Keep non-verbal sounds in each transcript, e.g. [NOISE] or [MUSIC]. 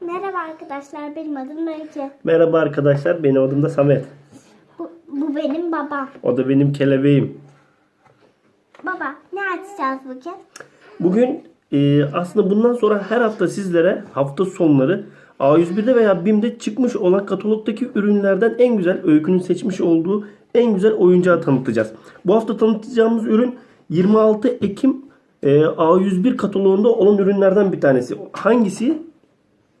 Merhaba arkadaşlar, benim adım Öykü. Merhaba arkadaşlar, benim adım da Samet. Bu, bu benim babam. O da benim kelebeğim. Baba, ne açacağız bugün? Bugün e, aslında bundan sonra her hafta sizlere hafta sonları A101'de veya BİM'de çıkmış olan katalogdaki ürünlerden en güzel öykünün seçmiş olduğu en güzel oyuncağı tanıtacağız. Bu hafta tanıtacağımız ürün 26 Ekim e, A101 kataloğunda olan ürünlerden bir tanesi. Hangisi?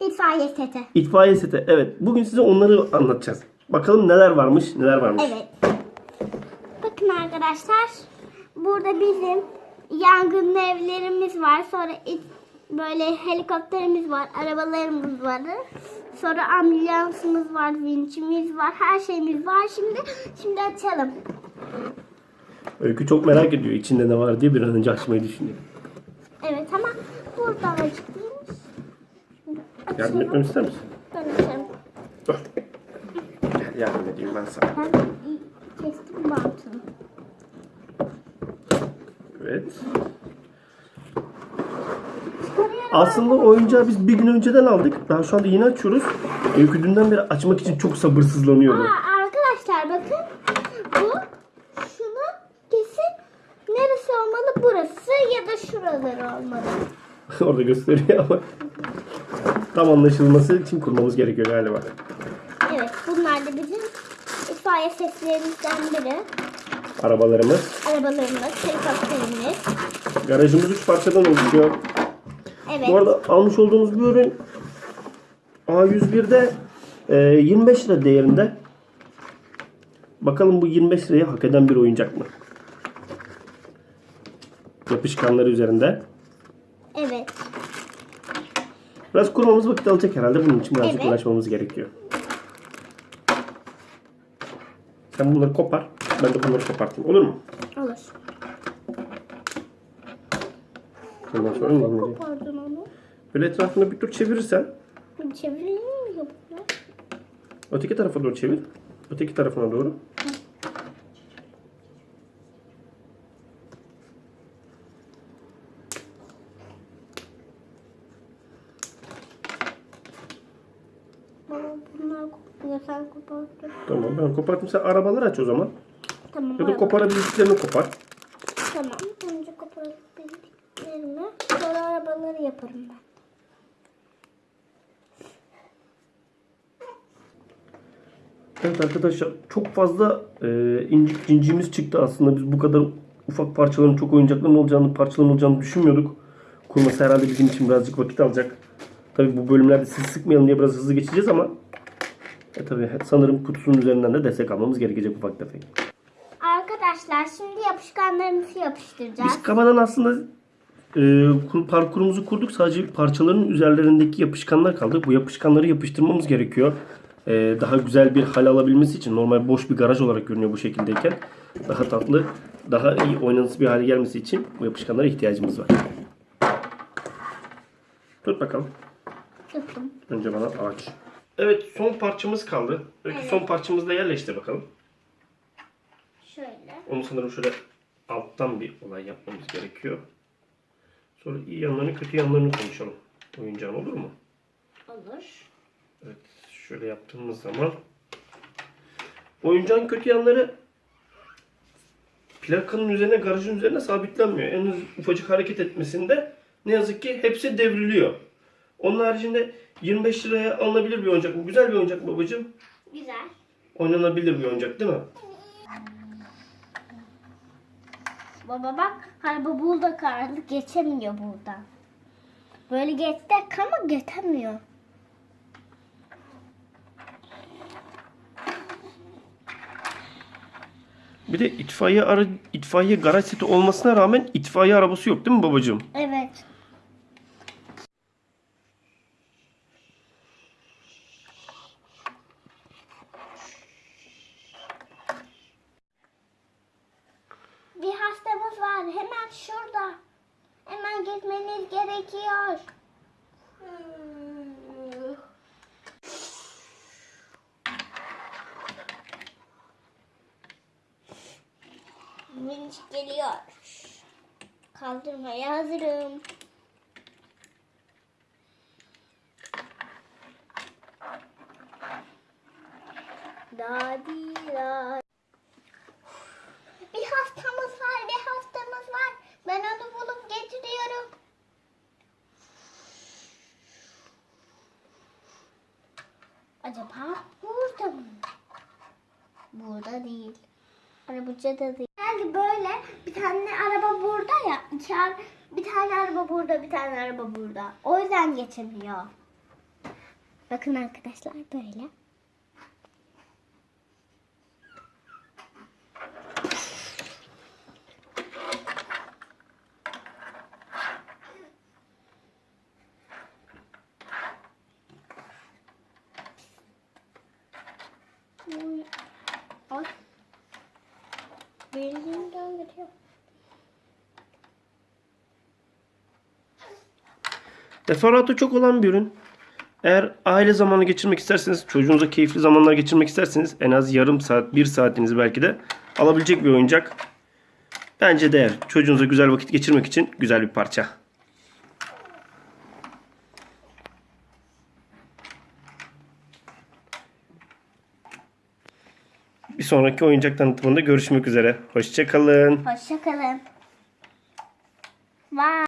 İtfaiye seti. İtfaiye seti. Evet. Bugün size onları anlatacağız. Bakalım neler varmış, neler varmış. Evet. Bakın arkadaşlar, burada bizim yangın evlerimiz var. Sonra it, böyle helikopterimiz var, arabalarımız var. Sonra ambulansımız var, vinçimiz var, her şeyimiz var. Şimdi şimdi açalım. Öykü çok merak ediyor içinde ne var diye bir an önce açmayı düşünüyor. Evet ama buradan açık değilmiş. Şimdi Yardım etmemi ister misin? Ben açarım. Dur. Gel yardım edeyim ben sana. Ben kestim bantını. Evet. Aslında oyuncağı biz bir gün önceden aldık. Daha şu anda yeni açıyoruz. Öykü dünden beri açmak için çok sabırsızlanıyordu. Aa, arkadaşlar bakın. Bu şunu kesin neresi olmalı? Burası ya da şuraları olmalı. [LAUGHS] Orada gösteriyor ama tam anlaşılması için kurmamız gerekiyor galiba. Evet bunlar da bizim itfaiye seslerimizden biri. Arabalarımız. Arabalarımız, helikopterimiz. Garajımız 3 parçadan oluşuyor. Evet. Bu arada almış olduğumuz bu ürün A101'de e, 25 lira değerinde. Bakalım bu 25 lirayı hak eden bir oyuncak mı? Yapışkanları üzerinde. Evet. Biraz kurmamız vakit alacak herhalde. Bunun için birazcık Evet. uğraşmamız gerekiyor. Sen bunları kopar. Ben de bunları kopartayım. Olur mu? Olur. Ondan sonra ne? Kopardın onu. Böyle etrafını bir tur çevirirsen çevireyim mi öteki tarafa doğru çevir. Öteki tarafına doğru. Baba bunlar kopuyor. Sen kopardın. Tamam ben koparttım. Sen arabaları aç o zaman. Tamam. Ya da koparabildiklerini kopar. Tamam. Önce kopardiklerimi sonra arabaları yaparım ben. Evet arkadaşlar çok fazla e, incik cinciğimiz çıktı aslında. Biz bu kadar ufak parçaların çok oyuncakların olacağını, parçaların olacağını düşünmüyorduk. Kurması herhalde bizim için birazcık vakit alacak. Tabi bu bölümlerde sizi sıkmayalım diye biraz hızlı geçeceğiz ama e tabi sanırım kutusunun üzerinden de destek almamız gerekecek ufak tefek. Arkadaşlar şimdi yapışkanlarımızı yapıştıracağız. Biz kafadan aslında e, kur- parkurumuzu kurduk. Sadece parçaların üzerlerindeki yapışkanlar kaldı. Bu yapışkanları yapıştırmamız gerekiyor. E, daha güzel bir hal alabilmesi için. Normal boş bir garaj olarak görünüyor bu şekildeyken. Daha tatlı, daha iyi oynanısı bir hale gelmesi için bu yapışkanlara ihtiyacımız var. Tut bakalım. Tuttum. Önce bana aç. Evet son parçamız kaldı. Peki Evet. son parçamızı da yerleştir bakalım. Şöyle. Onu sanırım şöyle alttan bir olay yapmamız gerekiyor. Sonra iyi yanlarını kötü yanlarını konuşalım. Oyuncağın olur mu? Olur. Evet şöyle yaptığımız zaman oyuncağın kötü yanları plakanın üzerine garajın üzerine sabitlenmiyor. En ufacık hareket etmesinde ne yazık ki hepsi devriliyor. Onun haricinde 25 liraya alınabilir bir oyuncak mı? Güzel bir oyuncak mı babacığım? Güzel. Oynanabilir bir oyuncak değil mi? Baba bak araba burada kaldı geçemiyor buradan. Böyle geçtik ama geçemiyor. Bir de itfaiye ara, itfaiye garaj seti olmasına rağmen itfaiye arabası yok değil mi babacığım? Evet. bir hastamız var. Hemen şurada. Hemen gitmeniz gerekiyor. Vinç geliyor. Kaldırmaya hazırım. Daddy, daddy. Acaba burada mı? Burada değil. Arabacı da değil. Yani böyle bir tane araba burada ya. iki ar- bir tane araba burada, bir tane araba burada. O yüzden geçemiyor. Bakın arkadaşlar böyle. Döndürüyor. Deferatı çok olan bir ürün. Eğer aile zamanı geçirmek isterseniz, çocuğunuza keyifli zamanlar geçirmek isterseniz en az yarım saat, bir saatinizi belki de alabilecek bir oyuncak. Bence değer. Çocuğunuza güzel vakit geçirmek için güzel bir parça. Bir sonraki oyuncak tanıtımında görüşmek üzere. Hoşçakalın. Hoşçakalın. Vay.